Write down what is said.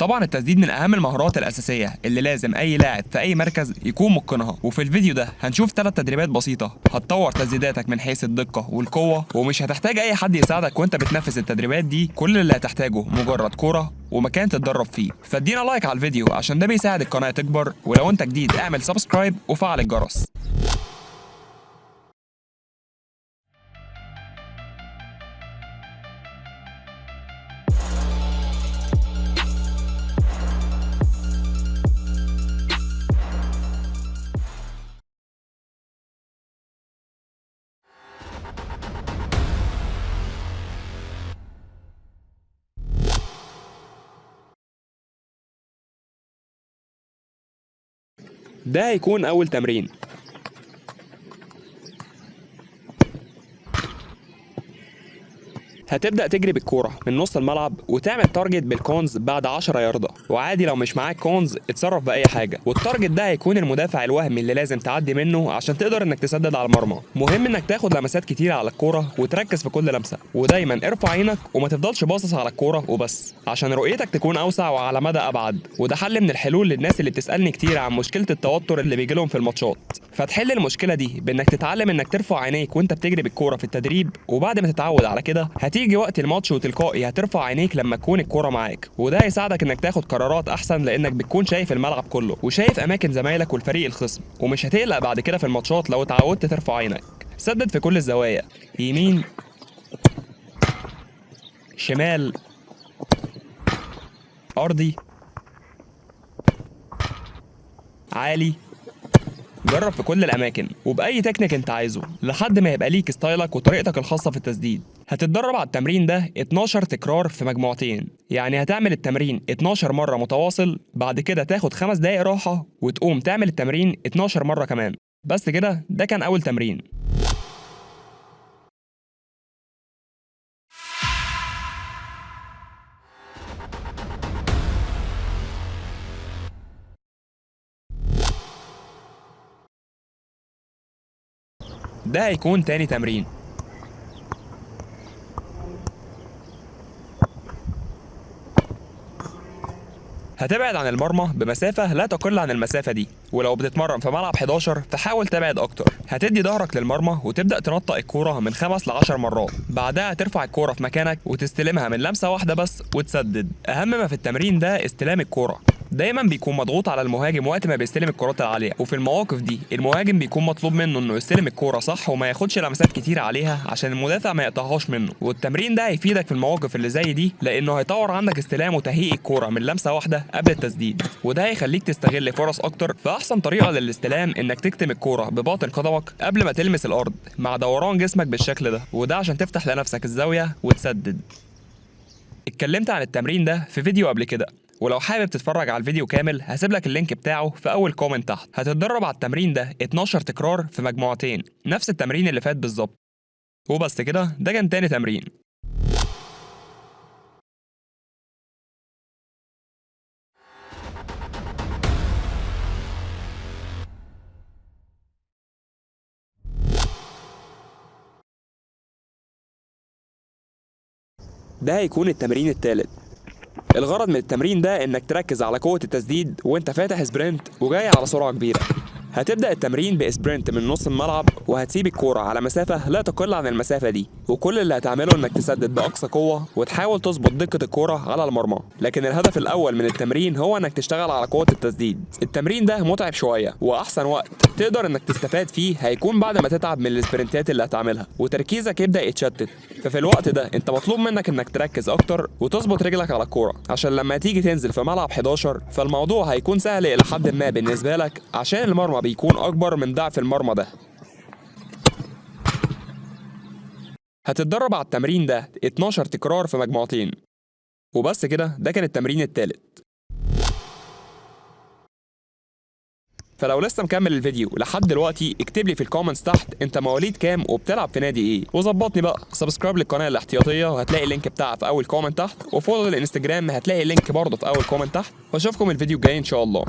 طبعا التسديد من أهم المهارات الأساسية اللي لازم أي لاعب في أي مركز يكون متقنها وفي الفيديو ده هنشوف ثلاث تدريبات بسيطة هتطور تسديداتك من حيث الدقة والقوة ومش هتحتاج أي حد يساعدك وأنت بتنفذ التدريبات دي. كل اللي هتحتاجه مجرد كوره ومكان تتدرب فيه. فادينا like على الفيديو عشان ده بيساعد القناة تكبر ولو أنت جديد اعمل subscribe وفعل الجرس. ده هيكون أول تمرين. هتبدأ تجري بالكورة من نص الملعب وتعمل target بال cones بعد 10 ياردة. وعادي لو مش معاك cones اتصرف بأي حاجة. وال target ده هيكون المدافع الوهمي اللي لازم تعدي منه عشان تقدر إنك تسدد على المرمى. مهم إنك تاخد لمسات كتيرة على الكورة وتركز في كل لمسة. ودايما ارفع عينك وما تفضلش باصص على الكورة وبس. عشان رؤيتك تكون أوسع وعلى مدى أبعد. وده حل من الحلول للناس اللي بتسألني كتير عن مشكلة التوتر اللي بيجيلهم في الماتشات. فتحل المشكلة دي بإنك تتعلم إنك ترفع عينيك وأنت بتجري بالكورة في التدريب. وبعد ما تتعود على كده هتيجي وقت الماتش وتلقائي هترفع عينيك لما تكون الكورة معاك. وده هيساعدك إنك تاخد قرارات أحسن لأنك بتكون شايف الملعب كله وشايف أماكن زمايلك والفريق الخصم. ومش هتقلق بعد كده في الماتشات لو اتعودت ترفع عينك. سدد في كل الزوايا. يمين شمال أرضي عالي. جرب في كل الأماكن وبأي تكنيك أنت عايزه لحد ما يبقى ليك style ك وطريقتك الخاصة في التسديد. هتتدرب على التمرين ده 12 تكرار في مجموعتين. يعني هتعمل التمرين 12 مرة متواصل بعد كده تاخد خمس دقايق راحة وتقوم تعمل التمرين 12 مرة كمان. بس كده ده كان أول تمرين. ده هيكون تاني تمرين. هتبعد عن المرمى بمسافة لا تقل عن المسافة دي ولو بتتمرن في ملعب 11 فحاول تبعد أكتر. هتدي ظهرك للمرمى وتبدأ تنطق الكورة من خمس ل 10 مرات. بعدها ترفع الكورة في مكانك وتستلمها من لمسة واحدة بس وتسدد. أهم ما في التمرين ده استلام الكورة. دايما بيكون مضغوط على المهاجم وقت ما بيستلم الكرات العالية. وفي المواقف دي المهاجم بيكون مطلوب منه إنه يستلم الكورة صح وما ياخدش لمسات كتير عليها عشان المدافع ما يقطعهاش منه. والتمرين ده هيفيدك في المواقف اللي زي دي لأنه هيطور عندك استلام وتهيئ الكورة من لمسة واحدة قبل التسديد. وده هيخليك تستغل فرص أكتر. فأحسن طريقة للاستلام إنك تكتم الكورة بباطن قدمك قبل ما تلمس الأرض مع دوران جسمك بالشكل ده. وده عشان تفتح لنفسك الزاوية وتسدد. اتكلمت عن التمرين ده في فيديو قبل كده. ولو حابب تتفرج على الفيديو كامل هسيب لك ال link بتاعه في أول comment تحت. هتتدرب على التمرين ده 12 تكرار في مجموعتين. نفس التمرين اللي فات بالظبط. وبس كده ده كان تاني تمرين. ده هيكون التمرين التالت. الغرض من التمرين ده إنك تركز على قوة التسديد وإنت فاتح sprint وجاي على سرعة كبيرة. هتبدأ التمرين ب sprint من نص الملعب وهتسيب الكورة على مسافة لا تقل عن المسافة دي. وكل اللي هتعمله إنك تسدد بأقصى قوة وتحاول تظبط دقة الكورة على المرمى. لكن الهدف الأول من التمرين هو إنك تشتغل على قوة التسديد. التمرين ده متعب شوية وأحسن وقت تقدر إنك تستفاد فيه هيكون بعد ما تتعب من السبرنتات اللي هتعملها. وتركيزك يبدأ يتشتت. ففي الوقت ده أنت مطلوب منك إنك تركز أكتر وتظبط رجلك على الكورة. عشان لما تيجي تنزل في ملعب 11 فالموضوع هيكون سهل إلى حد ما بالنسبة لك عشان بيكون أكبر من ضعف المرمى ده. هتتدرب على التمرين ده 12 تكرار في مجموعتين. وبس كده ده كان التمرين التالت. فلو لسه مكمل الفيديو لحد دلوقتي اكتب لي في ال comments تحت انت مواليد كام وبتلعب في نادي إيه. وظبطني بقى subscribe للقناة الاحتياطية وهتلاقي ال link بتاعها في أول comment تحت و follow الانستجرام هتلاقي ال link برضه في أول comment تحت. وأشوفكم الفيديو الجاي إن شاء الله.